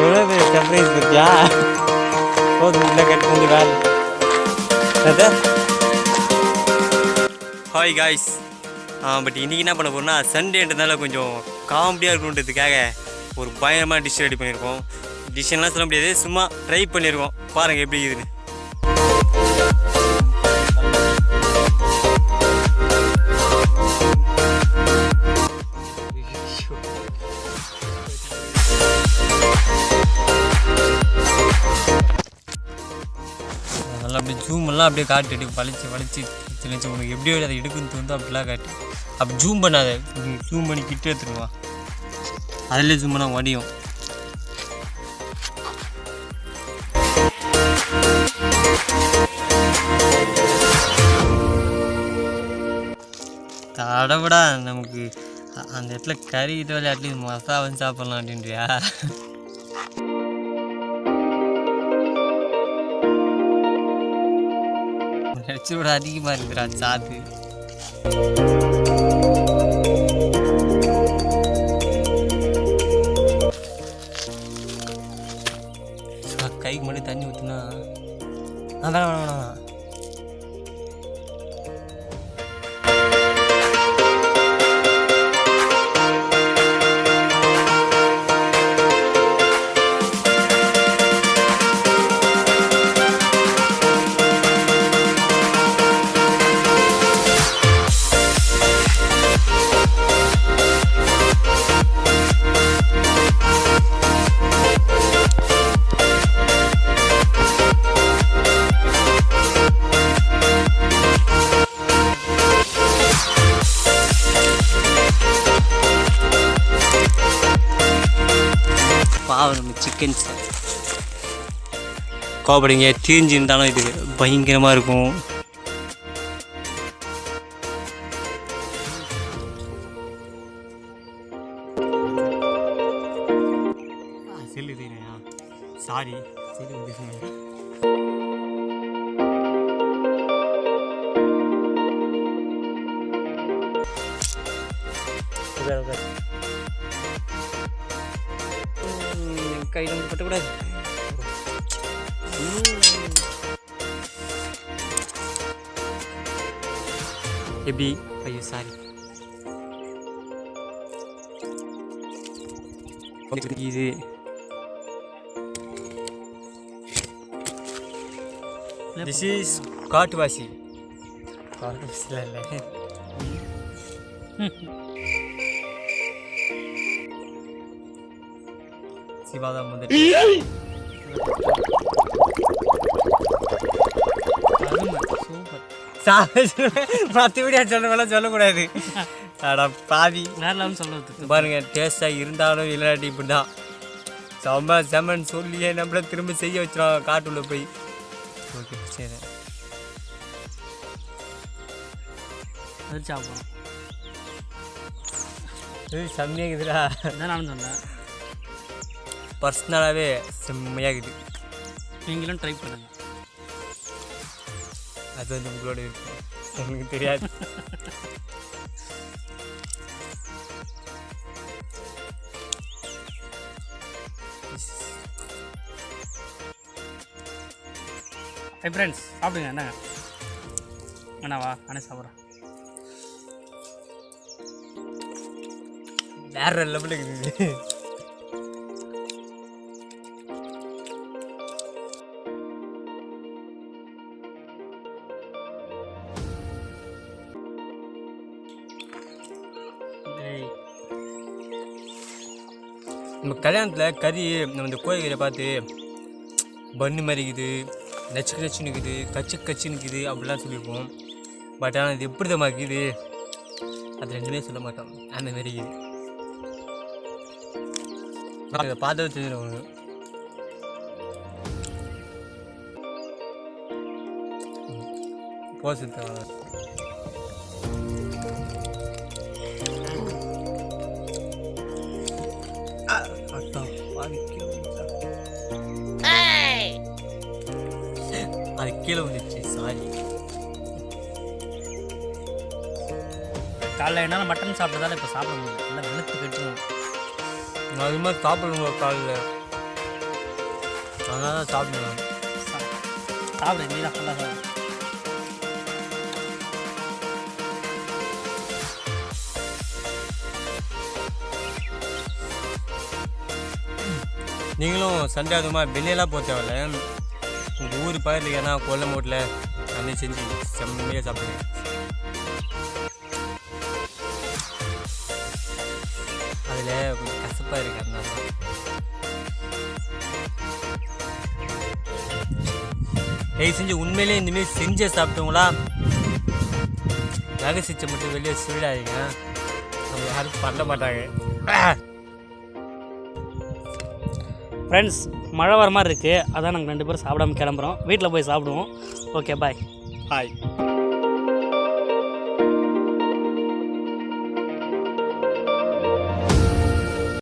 எவ்வளோ பெரிய சர்ப்ரைஸ் பத்தியா போதும் உள்ள கட் பண்ணி வேலை. ஹாய் காய்ஸ் பட் இன்றைக்கி என்ன பண்ண போகிறோம்னா சண்டேன்றதுனால கொஞ்சம் காமெடியாக இருக்கணுன்றதுக்காக ஒரு பயங்கரமாக டிஷ் ரெடி பண்ணியிருக்கோம். டிஷ்ஷெல்லாம் சொல்ல முடியாது சும்மா ட்ரை பண்ணியிருக்கோம். பாருங்கள் எப்படி இருக்குதுன்னு. அப்படியே அப்படியே காட்டு வலிச்சு வலிச்சு சின்ன உனக்கு எப்படி அதை எடுக்குன்னு தோணுதோ அப்படிலாம் காட்டு. அப்படி ஜூம் பண்ணாத. ஜூம் பண்ணி கிட்ட எடுத்துருவா அதில் ஜூம் பண்ணால் வடியும் தடவிடா நமக்கு அந்த இடத்துல கறி இது அட்லீஸ்ட் மசாலா வந்து சாப்பிட்லாம் அப்படின்றியா? நினச்சோட அதிகமாக இருக்குடா சாது கைக்கு மட்டும் தண்ணி ஊற்றுனா ஆ வேணாம் வேணாம் வேணாம் சார் கோபடிங்க தீஞ்சு இருந்தாலும் இது பயங்கரமாக இருக்கும். செல்லு சாரி செல்லு வந்து உட்கார் உட்கார் ம், கையில் வந்து பட்டக்கூடாது எப்படி ஐயோ சாரி இல்லை சிவாதான் முதல் மற்றபடி சொல்ல சொல்லக்கூடாது அடா பாவி வேறலாம் சொல்ல பாருங்க டேஸ்டாக இருந்தாலும் இல்லாட்டி இப்படி தான் செம்ம செம்மன்னு சொல்லியே நம்மள திரும்ப செய்ய வச்சிடும் காட்டுள்ள போய். ஓகே சரி. சாப்பிடும் செம்மையாகுதுடா இதான் நானும் சொன்னேன். பர்சனலாகவே செம்மையாகுது. நீங்களும் ட்ரை பண்ணுங்க. அது வந்து உங்களோட விருப்பம். எனக்கு தெரியாது. ஹை ஃப்ரெண்ட்ஸ் சாப்பிடுங்க என்னங்க? என்னவா நானே சாப்பிட்றேன் வேற லெவலுக்கு இருக்குது நம்ம கல்யாணத்தில் கறி நம்ம இந்த கோழிக்கறியை பார்த்து பண்ணு மாதிரி இருக்குது நச்சு நச்சுன்னு இருக்குது கச்சு கச்சுன்னு இருக்குது அப்படிலாம் சொல்லியிருப்போம். பட் ஆனால் இது எப்படி தான் இருக்குது? அது ரெண்டுமே சொல்ல மாட்டோம். அந்த மாரி பார்த்தது இதை பார்த்து தெரிஞ்சிடும் அதான் பாதிக்க அது கீழே வந்துச்சு சாரி காலைல என்னால் மட்டன் சாப்பிட்டதால இப்போ சாப்பிட முடியல. எல்லாம் வெளுத்து கட்டுரும். அது மாதிரி சாப்பிடுங்க காலையில் அதனால தான் சாப்பிடுவேன் சாப்பிடு நீ தான் ஃபுல்லாக சாப்பிடு. நீங்களும் சண்டே அதுமா வெளியெல்லாம் போக தேவையில்ல. உங்கள் ஊர் பக்கத்தில் ஏன்னா கொல்ல மூட்டில் அன்னே செஞ்சு செம்மையாக சாப்பிடுங்க. அதில் கொஞ்சம் கசப்பாக இருக்கு அதனால தயவு செஞ்சு உண்மையிலே இந்தமாரி செஞ்ச சாப்பிட்டவங்களா ரகசிச்சை மட்டும் வெளியே சொல்லிடாதீங்க. நம்ம யாரும் பண்ண மாட்டாங்க. ஃப்ரெண்ட்ஸ் மழை வர மாதிரி இருக்குது அதான் நாங்கள் ரெண்டு பேரும் சாப்பிடாம கிளம்புறோம். வீட்டில் போய் சாப்பிடுவோம். Okay bye hi